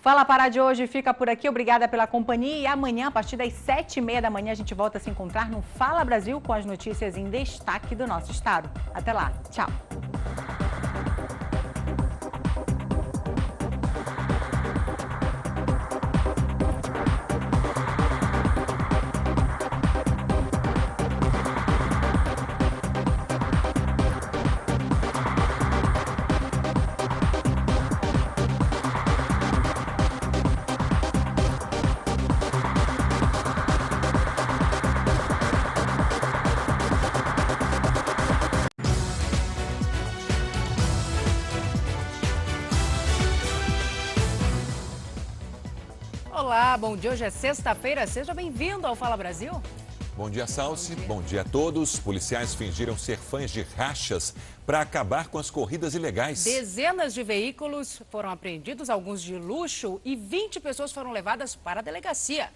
Fala Pará de hoje fica por aqui. Obrigada pela companhia. E amanhã, a partir das sete e meia da manhã, a gente volta a se encontrar no Fala Brasil com as notícias em destaque do nosso estado. Até lá. Tchau. Olá, bom dia. Hoje é sexta-feira. Seja bem-vindo ao Fala Brasil. Bom dia, Salsi. Bom dia. Bom dia a todos. Policiais fingiram ser fãs de rachas para acabar com as corridas ilegais. Dezenas de veículos foram apreendidos, alguns de luxo, e 20 pessoas foram levadas para a delegacia.